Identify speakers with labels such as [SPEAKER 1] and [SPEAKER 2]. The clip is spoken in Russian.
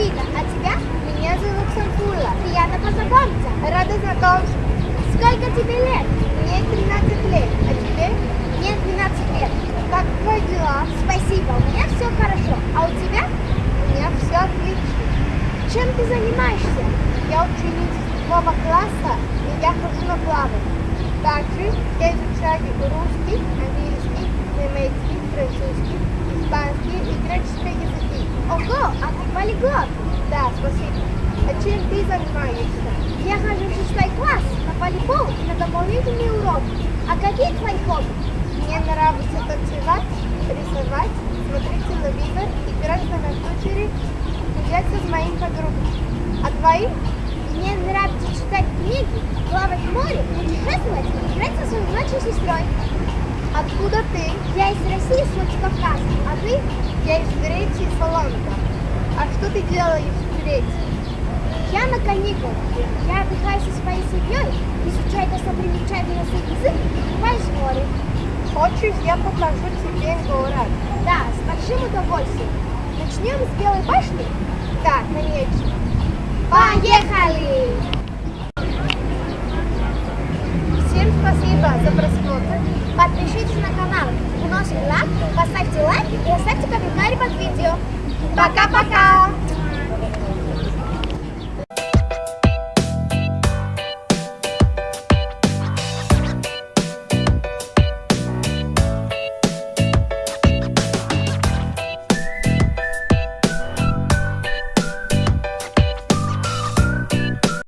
[SPEAKER 1] Альбина, а тебя?
[SPEAKER 2] Меня зовут Самфула.
[SPEAKER 1] Приятно познакомиться.
[SPEAKER 2] Рада знакомству.
[SPEAKER 1] Сколько тебе лет?
[SPEAKER 2] Мне 13 лет. А тебе?
[SPEAKER 1] Мне 12 лет.
[SPEAKER 2] Как твои дела?
[SPEAKER 1] Спасибо, у меня все хорошо. А у тебя? У
[SPEAKER 2] меня все отлично.
[SPEAKER 1] Чем ты занимаешься?
[SPEAKER 2] Я ученица седьмого класса, и я хожу на плавание. Также я изучаю русский, английский, немецкий, французский, испанский и греческий языки.
[SPEAKER 1] Ого, а ты полиглот?
[SPEAKER 2] Да, спасибо. А чем ты занимаешься?
[SPEAKER 1] Я хожу в шестой класс на волейбол и на дополнительные уроки. А какие твои хобби?
[SPEAKER 2] Мне нравится танцевать, рисовать, смотреть телевизор, играть на компьютере, гуляться с моим подругой. А твои?
[SPEAKER 1] Мне нравится читать книги, плавать в море, путешествовать и играть со своей младшей сестрой.
[SPEAKER 2] Откуда ты?
[SPEAKER 1] Я из России, с Владикавказа. А ты?
[SPEAKER 2] Я из Греции, Солонка. А что ты делаешь в Греции?
[SPEAKER 1] Я на каникулах. Я отдыхаю со своей семьей, изучаю достопримечательный язык и купаюсь в море.
[SPEAKER 2] Хочешь, я покажу тебе город?
[SPEAKER 1] Да, с большим удовольствием.
[SPEAKER 2] Начнем с Белой башни? Да, конечно. Поехали! Всем спасибо за просмотр.
[SPEAKER 1] Подпишитесь на канал, вносите лайк, поставьте лайк и оставьте комментарий под видео. Пока-пока!